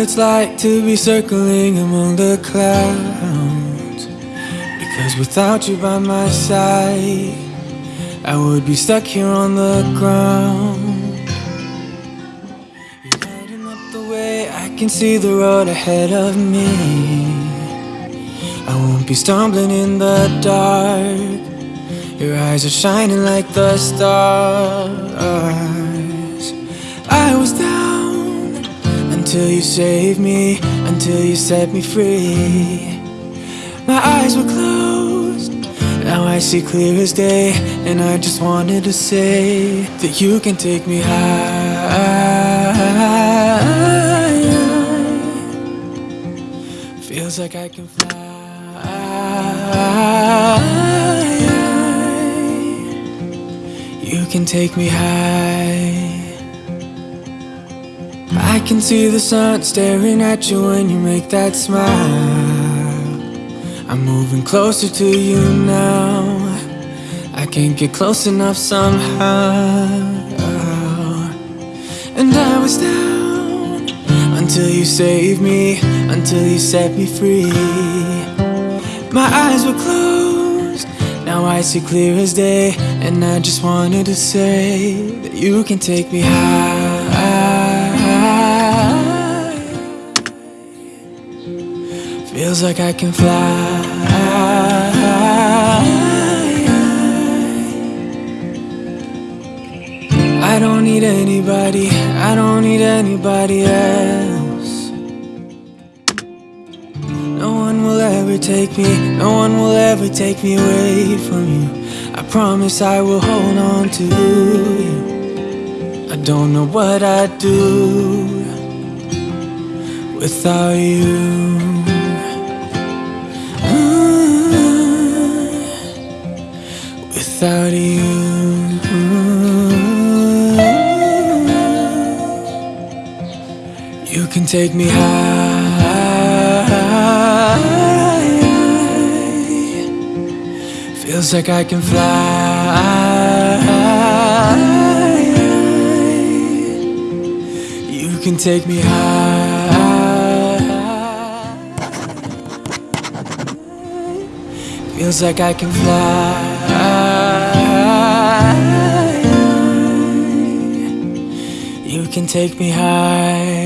it's like to be circling among the clouds. Because without you by my side, I would be stuck here on the ground. You're lighting up the way, I can see the road ahead of me. I won't be stumbling in the dark. Your eyes are shining like the stars. Until you saved me, until you set me free. My eyes were closed, now I see clear as day, and I just wanted to say that you can take me high. Feels like I can fly. You can take me high. I can see the sun staring at you when you make that smile. I'm moving closer to you now. I can't get close enough somehow. And I was down until you saved me, until you set me free. My eyes were closed, now I see clear as day. And I just wanted to say that you can take me high. Feels like I can fly. I don't need anybody, I don't need anybody else. No one will ever take me, no one will ever take me away from you. I promise I will hold on to you. I don't know what I'd do without you. Without you, you can take me high. Feels like I can fly. You can take me high. Feels like I can fly. You can take me high.